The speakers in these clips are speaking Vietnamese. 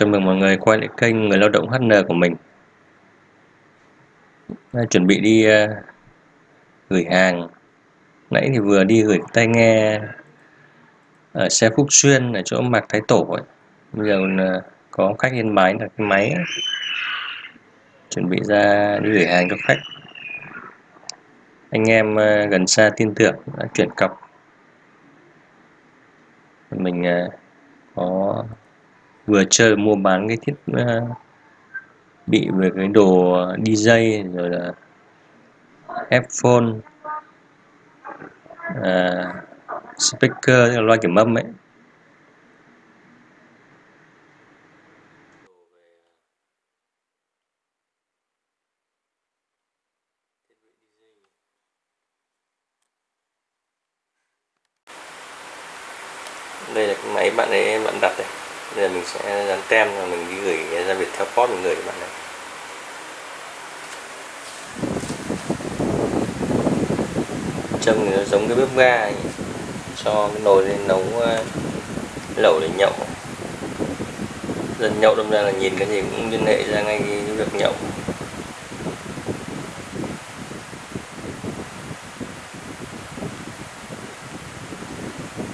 Chào mừng mọi người quay lại kênh Người Lao động HN của mình. Đã Chuẩn bị đi uh, gửi hàng. Nãy thì vừa đi gửi tai nghe ở xe Phúc Xuyên ở chỗ Mạc Thái Tổ ấy. Bây giờ uh, có khách yên bái là cái máy. Chuẩn bị ra đi gửi hàng cho khách. Anh em uh, gần xa tin tưởng đã chuyển cọc. Mình uh, có vừa chơi mua bán cái thiết uh, bị về cái đồ DJ rồi là headphone à, ờ, speaker loa kiểm âm ấy đây là cái máy bạn ấy bạn đặt đây bây giờ mình sẽ dán tem là mình đi gửi ra Viettel Post mình gửi cho bạn này. Trông thì nó giống cái bếp ga ấy. cho cái nồi lên nấu ờ, lẩu để nhậu. Dân nhậu đâm ra là nhìn cái gì cũng liên hệ ra ngay cái việc nhậu.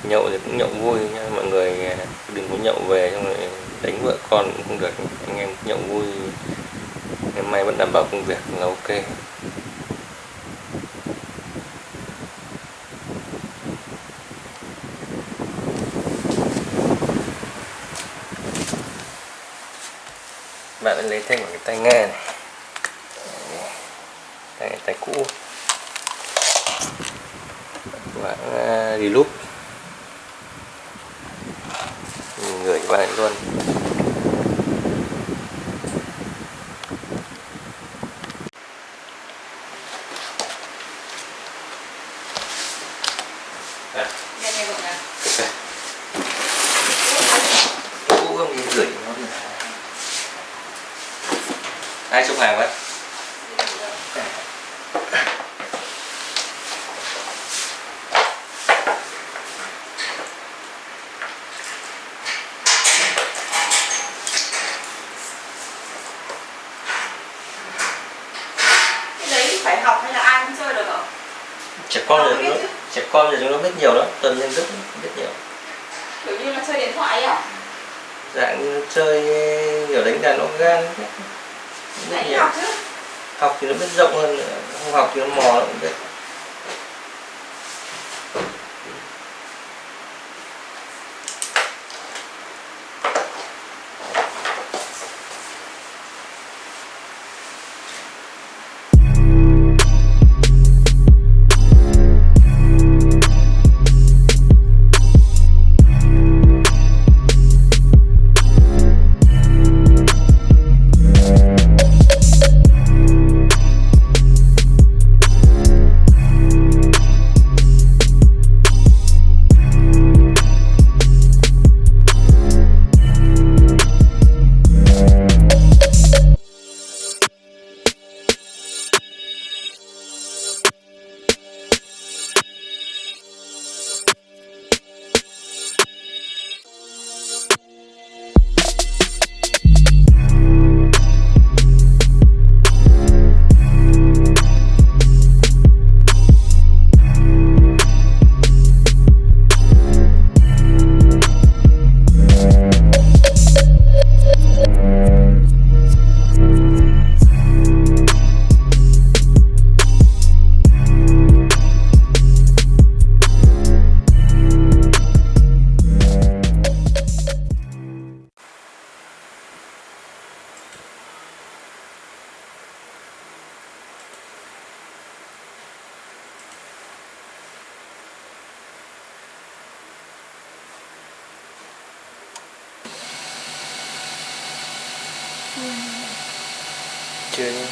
Nhậu thì cũng nhậu vui nha, mọi người ờ, đừng có nhậu về xong rồi đánh vợ con cũng không được anh em nhậu vui. Ngày mai vẫn đảm bảo công việc là ok. Bạn lấy thêm một cái tai nghe này. Tai, tai cũ. Bạn uh, đi lúc gửi cho bạn luôn à. cũ không đi gửi nó ai xúc hàng quá phải học hay là ai cũng chơi được hả? trẻ con thì nó trẻ con thì chúng nó biết nhiều lắm tuần lên rất biết nhiều. Kiểu như là chơi điện thoại à? dạng như chơi kiểu đánh đàn organ Đấy nhiều. học chứ. Học thì nó biết rộng hơn không học thì nó mò nó cũng biết chưa nhé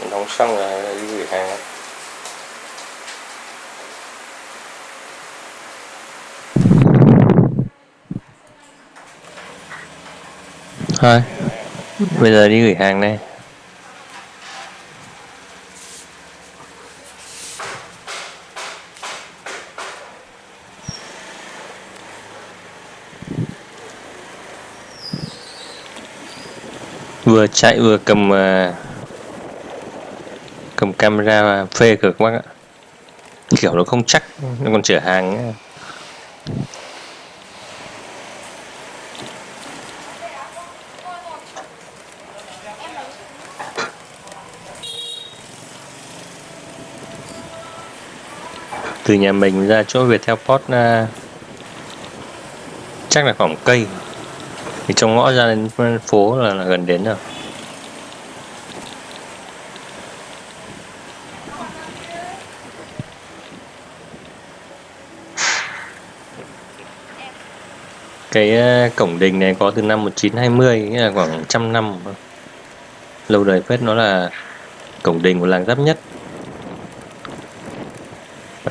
mình đóng xong rồi đi gửi hàng Hi bây giờ đi gửi hàng đây vừa chạy vừa cầm à, cầm camera phê cực quá ạ kiểu nó không chắc, nó còn chở hàng ấy. Từ nhà mình ra chỗ Viettel Post uh, à, chắc là khoảng cây. Thì trong ngõ ra đến phố là, là gần đến rồi. Cái uh, cổng đình này có từ năm 1920 nghĩa là khoảng trăm năm. Lâu đời phết nó là cổng đình của làng giáp nhất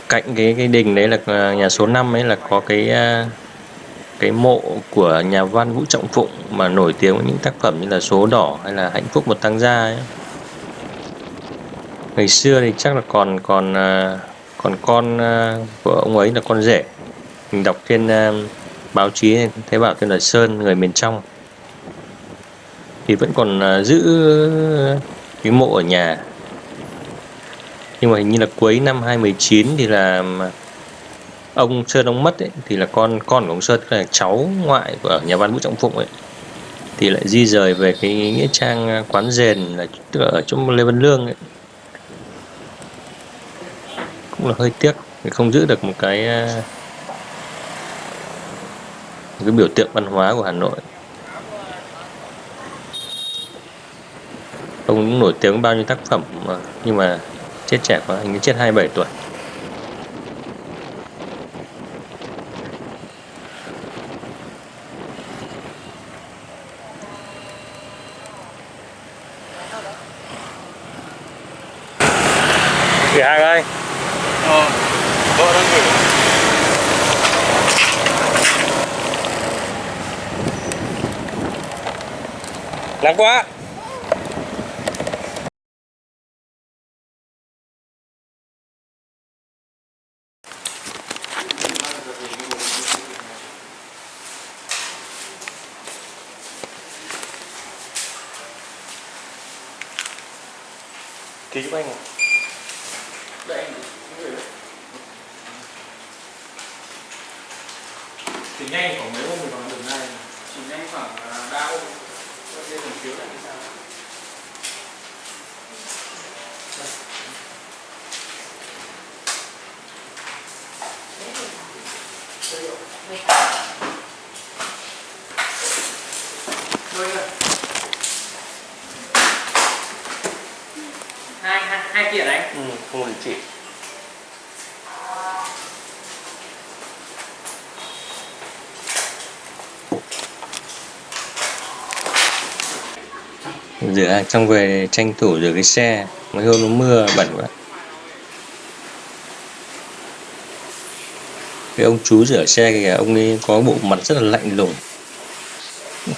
cạnh cái cái đình đấy là à, nhà số 5 ấy là có cái à, cái mộ của nhà văn Vũ Trọng Phụng mà nổi tiếng với những tác phẩm như là số đỏ hay là hạnh phúc một tăng gia ấy. ngày xưa thì chắc là còn còn à, còn con của ông ấy là con rể. Mình đọc trên báo chí thấy bảo tên là Sơn, người miền trong. Thì vẫn còn giữ cái mộ ở nhà nhưng mà hình như là cuối năm 2019 thì là ông Sơn ông mất ấy, thì là con con của ông Sơn là cháu ngoại của nhà văn Vũ Trọng Phụng ấy thì lại di rời về cái nghĩa trang à, quán rền là tức là ở chỗ Lê Văn Lương ấy. cũng là hơi tiếc vì không giữ được một cái à, một cái biểu tượng văn hóa của Hà Nội ông cũng nổi tiếng bao nhiêu tác phẩm mà nhưng mà chết trẻ quá hình như chết 27 tuổi. Gửi hàng ơi. Ờ vợ đang gửi nắng quá ký giúp anh? Đây anh. Thì nhanh khoảng mấy hôm mình còn đường này Chỉ nhanh khoảng à, ba hôm Có kia còn phiếu lại như sao Đây không đình chỉ rửa hàng về tranh thủ rửa cái xe, mấy hôm nó mưa, bẩn quá. Cái ông chú rửa xe kìa, ông ấy có bộ mặt rất là lạnh lùng.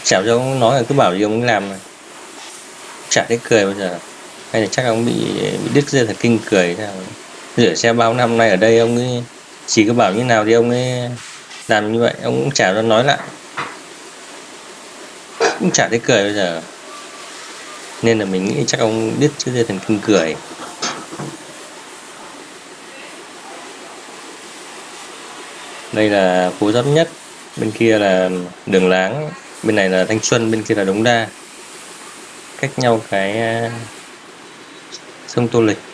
Chả cho ông nói là cứ bảo gì ông ấy làm này chả thấy cười bao giờ hay là chắc ông bị bị đứt dây thần kinh cười sao rửa xe bao năm nay ở đây ông ấy chỉ có bảo như nào thì ông ấy làm như vậy. Ông cũng chả nói lại. Cũng chả thấy cười bây giờ. Nên là mình nghĩ chắc ông đứt chứ dây thần kinh cười. Đây là phố giáp nhất. Bên kia là đường láng. Bên này là thanh xuân, bên kia là đống đa. Cách nhau cái sông Tô Lịch.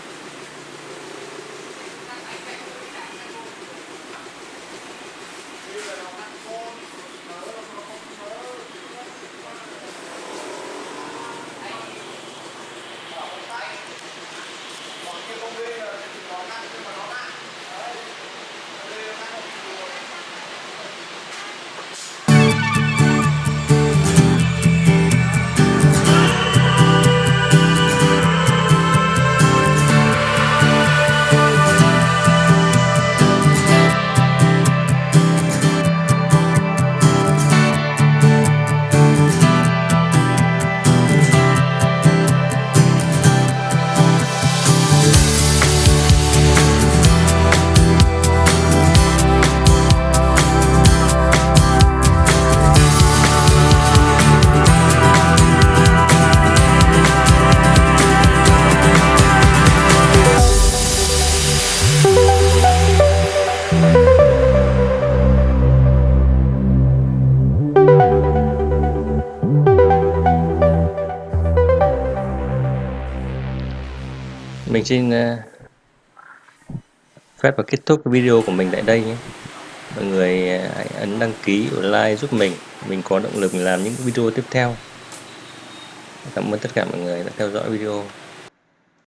Mình xin ờ, phép và kết thúc video của mình tại đây nhé. Mọi người ờ, hãy ấn đăng ký và like giúp mình. Mình có động lực làm những video tiếp theo. Cảm ơn tất cả mọi người đã theo dõi video.